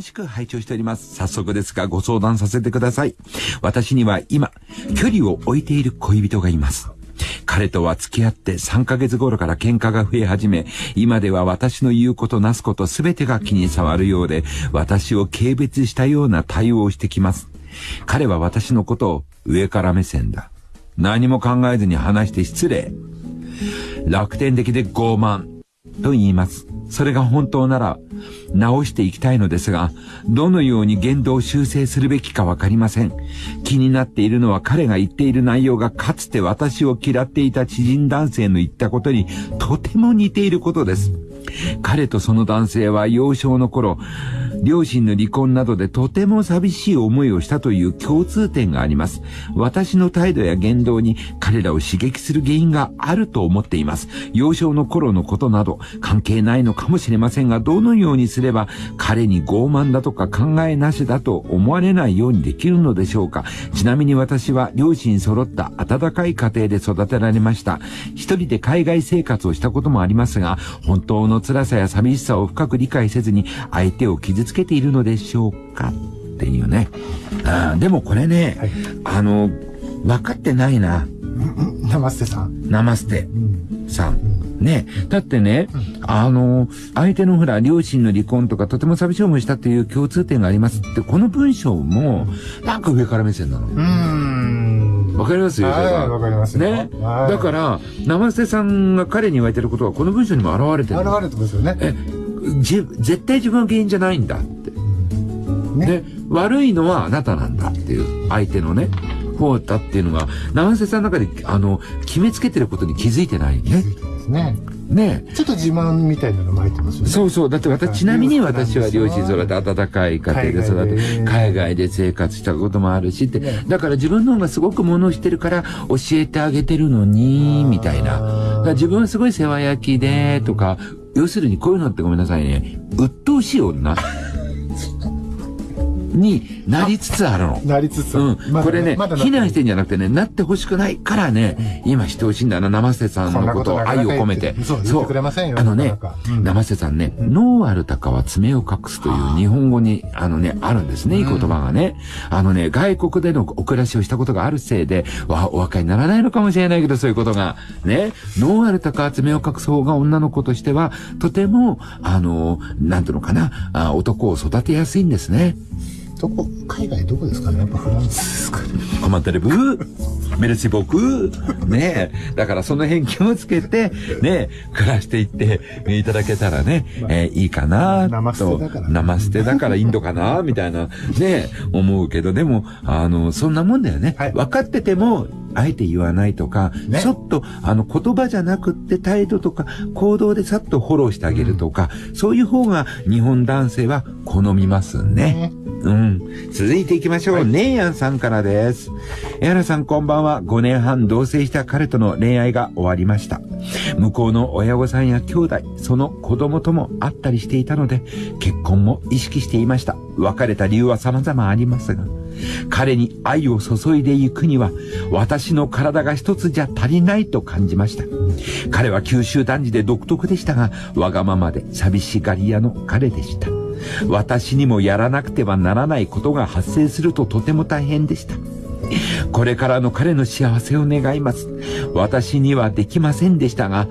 楽しく拝聴しております。早速ですがご相談させてください。私には今、距離を置いている恋人がいます。彼とは付き合って3ヶ月頃から喧嘩が増え始め、今では私の言うことなすことすべてが気に障るようで、私を軽蔑したような対応をしてきます。彼は私のことを上から目線だ。何も考えずに話して失礼。楽天的で傲慢。と言います。それが本当なら、直していきたいのですが、どのように言動を修正するべきかわかりません。気になっているのは彼が言っている内容がかつて私を嫌っていた知人男性の言ったことにとても似ていることです。彼とその男性は幼少の頃、両親の離婚などでとても寂しい思いをしたという共通点があります。私の態度や言動に彼らを刺激する原因があると思っています。幼少の頃のことなど関係ないのかもしれませんが、どのようにすれば彼に傲慢だとか考えなしだと思われないようにできるのでしょうか。ちなみに私は両親揃った温かい家庭で育てられました。一人で海外生活をしたこともありますが、本当の辛さや寂しさを深く理解せずに相手を傷つけているのでしょうかっていうね。あーでもこれね、はいあの、分かってないな。ナマステさん。ナマステうん。さん。ね。だってね、あの、相手のほら、両親の離婚とかとても寂しい思いしたっていう共通点がありますって、この文章も、なんか上から目線なの。うーん。わかります？よ、わかりますよね。はいだから、生瀬さんが彼に言われてることは、この文章にも現れてるの。現れてますよね。え、じ、絶対自分が原因じゃないんだって。ね。で、悪いのはあなたなんだっていう、相手のね、方だっていうのが、生瀬さんの中で、あの、決めつけてることに気づいてないね。ですね。ね。ちょっと自慢みたいなのも入ってますよね。そうそう。だって私、ちなみに私は両親育ては温かい家庭で育て、で海外で生活したこともあるしって、だから自分の方がすごく物をしてるから教えてあげてるのに、みたいな。自分はすごい世話焼きで、とか、要するにこういうのってごめんなさいね、鬱陶しい女になりつつあるの。なりつつ。うん。これね、まだ非難してんじゃなくてね、なってほしくないからね、今してほしいんだな、生瀬さんのことを愛を込めて。そう、言ってくれませんよ。あのね生瀬さんね、ノーアルタカは爪を隠すという日本語に、あのね、あるんですね、いい言葉がね。あのね、外国でのお暮らしをしたことがあるせいで、わ、お若いにならないのかもしれないけど、そういうことが。ね、ノーアルタカは爪を隠す方が女の子としては、とても、あの、なんていうのかな、あ男を育てやすいんですね。どこ、海外どこですかね？やっぱフランスですかね。コマンタレブメルシボク？ねえ。だからその辺気をつけて、ねえ、暮らしていっていただけたらね、えーいいかなと。ナマステだからねナマステだからインドかなみたいな、ねえ、思うけど、でも、あの、そんなもんだよね。はい分かってても、あえて言わないとか、ねちょっと、あの、言葉じゃなくって態度とか、行動でさっとフォローしてあげるとか、そういう方が日本男性は好みますね。うん。続いていきましょう。ネイヤンさんからです。エアラさんこんばんは。5年半同棲した彼との恋愛が終わりました。向こうの親御さんや兄弟、その子供とも会ったりしていたので、結婚も意識していました。別れた理由は様々ありますが、彼に愛を注いでいくには、私の体が一つじゃ足りないと感じました。彼は九州男児で独特でしたが、わがままで寂しがり屋の彼でした。私にもやらなくてはならないことが発生するととても大変でした。これからの彼の幸せを願います。私にはできませんでしたが、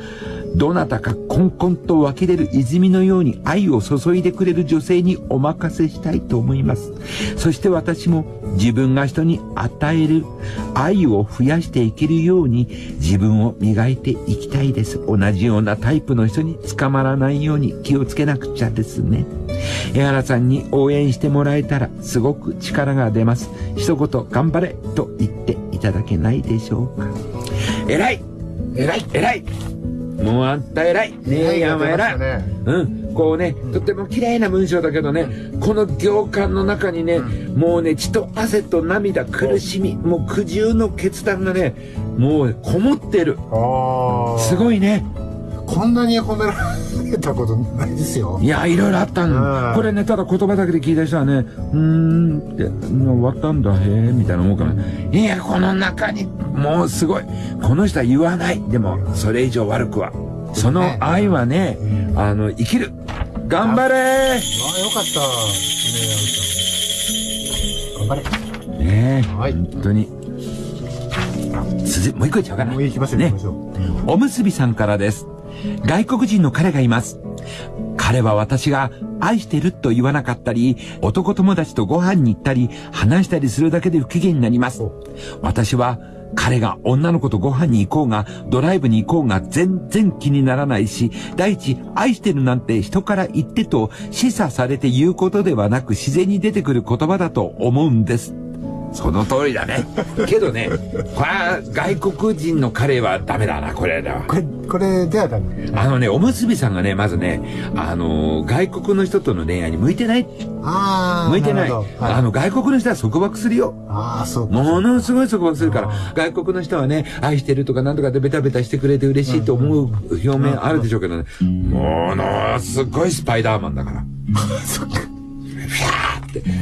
どなたかコンコンと湧き出る泉のように愛を注いでくれる女性にお任せしたいと思います。そして私も自分が人に与える愛を増やしていけるように自分を磨いていきたいです。同じようなタイプの人に捕まらないように気をつけなくちゃですね。江原さんに応援してもらえたらすごく力が出ます。一言頑張れと言っていただけないでしょうか。偉い。偉い。偉い。もうあんた偉い。ねえやんは偉い、ね。うん、こうね、とても綺麗な文章だけどね、この行間の中にね、もうね、血と汗と涙、苦しみ、もう苦渋の決断がね、もうこもってる。すごいね。こんなに褒められたことないですよい。や、いろいろあったんこれね、ただ言葉だけで聞いた人はね、うーんって、うん終わったんだ、へえ、みたいな思うから、いや、この中に、もうすごい。この人は言わない。でも、それ以上悪くは。その愛はね、あの、生きる。頑張れああ、よかった。頑張れ。ねえ、はい本当に。続いもう一個いっちゃおうかな。もう行きましょう、ね。おむすびさんからです。外国人の彼がいます。彼は私が愛してると言わなかったり、男友達とご飯に行ったり、話したりするだけで不機嫌になります。私は彼が女の子とご飯に行こうが、ドライブに行こうが全然気にならないし、第一、愛してるなんて人から言ってと示唆されて言うことではなく自然に出てくる言葉だと思うんです。その通りだね。けどね、これは外国人の彼はダメだな、これだわ。これ、これではダメ。あのね、おむすびさんがね、まずね、あのー外国の人との恋愛に向いてない。ああ。向いてない。はいあの、外国の人は束束するよ。ああ、そうか。ものすごい束縛するからあ、外国の人はね、愛してるとかなんとかでベタベタしてくれて嬉しいと思う表面あるでしょうけどね、ものすごいスパイダーマンだから。そっか。フャー。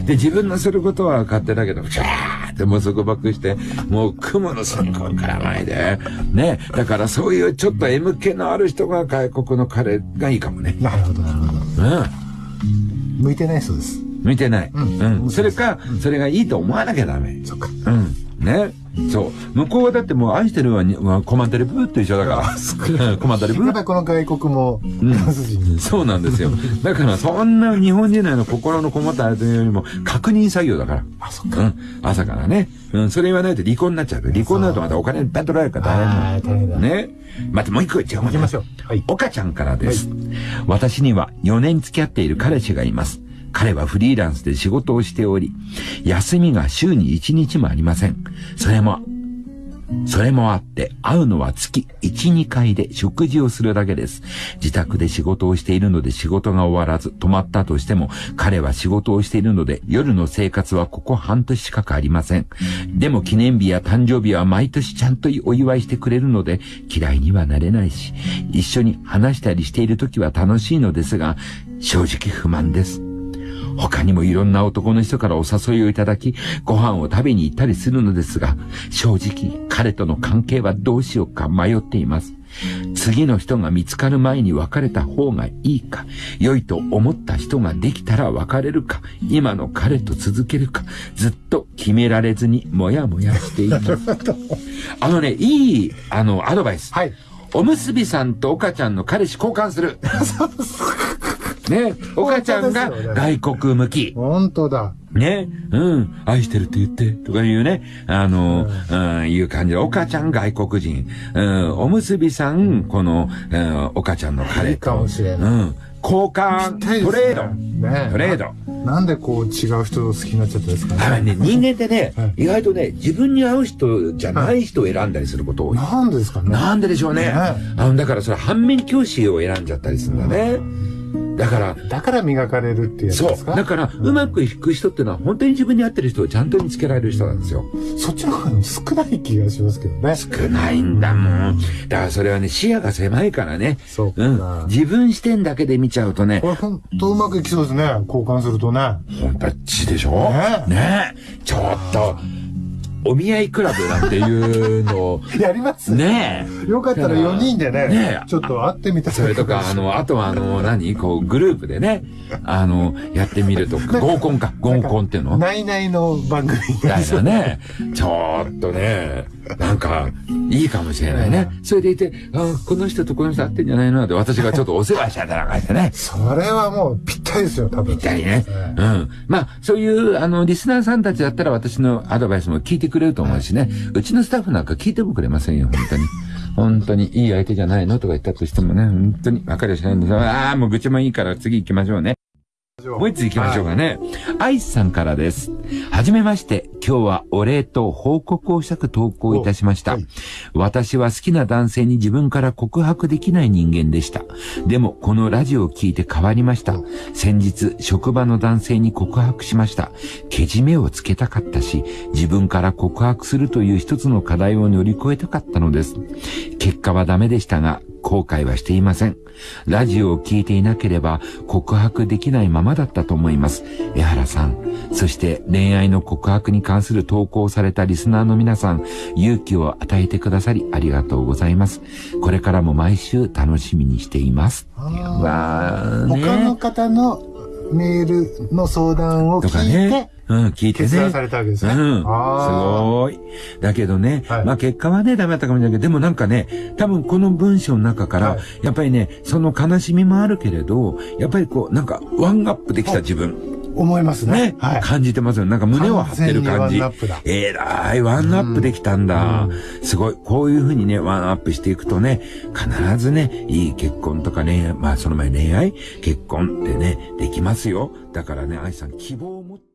で、自分のすることは勝手だけど、フャーってもう束縛して、もう雲の線香から前で。ね。だからそういうちょっと M 気のある人が外国の彼がいいかもね。なるほど、なるほど。うん。向いてないそうです。見てない。ううんん。それか、それがいいと思わなきゃダメ。そっか。うん。ね。そう。向こうはだってもう愛してるはにはコマンタレブーと一緒だから。うんコマンタレブー。やっぱりこの外国も、フランス人。そうなんですよ。だからそんな日本人の心のこもったあれというよりも確認作業だから。あ、そっか。うん。朝からね。うん。それ言わないと離婚になっちゃう。離婚になるとまたお金いっぱい取られるから大変だの。ね。またもう一個言っちゃおう。行きましょう。はい。岡ちゃんからです。私には4年付き合っている彼氏がいます。彼はフリーランスで仕事をしており、休みが週に1日もありません。それも、それもあって、会うのは月1、2回で食事をするだけです。自宅で仕事をしているので仕事が終わらず止まったとしても、彼は仕事をしているので夜の生活はここ半年近くありません。でも記念日や誕生日は毎年ちゃんとお祝いしてくれるので嫌いにはなれないし、一緒に話したりしている時は楽しいのですが、正直不満です。他にもいろんな男の人からお誘いをいただき、ご飯を食べに行ったりするのですが、正直彼との関係はどうしようか迷っています。次の人が見つかる前に別れた方がいいか、良いと思った人ができたら別れるか、今の彼と続けるか、ずっと決められずにもやもやしています。あのね、いい、あの、アドバイス。はい。おむすびさんと岡ちゃんの彼氏交換する。ね、岡ちゃんが外国向き。本当だ。ね、うん、愛してるって言って、とかいうね、あの、うん、いう感じで、岡ちゃん外国人、うん、おむすびさん、この、うん、岡ちゃんの彼と。いいかもしれないうん、交換、ねトレード。ねトレード。なんでこう違う人を好きになっちゃったんですか？ね。だからね、人間ってねはい、意外とね、自分に合う人じゃない人を選んだりすること多い。なんでですかね。なんででしょうね。ねあの、だからそれ反面教師を選んじゃったりするんだね。だから、だから磨かれるっていうやつそう。ですか？だから、うまくいく人ってのは本当に自分に合ってる人をちゃんと見つけられる人なんですよ。そっちの方が少ない気がしますけどね。少ないんだもん。だからそれはね、視野が狭いからね。そうかうん。自分視点だけで見ちゃうとねこ、れほんとうまくいきそうですね。交換するとね。本当ちでしょ？ねねえ。ちょっと、お見合いクラブなんていうのを、やりますねえ。よかったら4人でね、ねえちょっと会ってみたらそれとか、あの、あとはあの、何？こう、グループでね、あの、やってみるとか、合コンか、合コンっていうの？ないないの番組みたいなね。ちょっとね、なんか、いいかもしれないね。それでいて、あこの人とこの人会ってんじゃないの？って私がちょっとお世話したりなんかしてね。それはもうぴったりですよ、多分。みたいね。ええうん。まあ、そういう、あの、リスナーさんたちだったら私のアドバイスも聞いてくくれると思うしね。うちのスタッフなんか聞いてもくれませんよ、本当に。本当にいい相手じゃないのとか言ったとしてもね、本当に分かりゃしないんですよ。ああ、もう愚痴もいいから次行きましょうね。もう一つ行きましょうかね。アイスさんからです。はじめまして。今日はお礼と報告をしたく投稿いたしました。おはい私は好きな男性に自分から告白できない人間でした。でも、このラジオを聞いて変わりました。先日、職場の男性に告白しました。けじめをつけたかったし、自分から告白するという一つの課題を乗り越えたかったのです。結果はダメでしたが、後悔はしていません。ラジオを聞いていなければ告白できないままだったと思います。江原さん、そして恋愛の告白に関する投稿をされたリスナーの皆さん、勇気を与えてくださりありがとうございます。これからも毎週楽しみにしています。わーね他の方のメールの相談をとか聞いて、ね。うん、聞いてね。決断されたわけですね。うん。すあごい。だけどね、はいまあ結果はね、ダメだったかもしれないけど、でもなんかね、多分この文章の中から、はいやっぱりね、その悲しみもあるけれど、やっぱりこう、なんかワンアップできた自分。ー思いますね。ね、はい。感じてますよ。なんか胸を張ってる感じ。完全にワンアップだえらい、ワンアップできたんだ。すごい。こういうふうにね、ワンアップしていくとね、必ずね、いい結婚とか恋愛、まあその前恋愛、結婚ってね、できますよ。だからね、愛さん希望を持って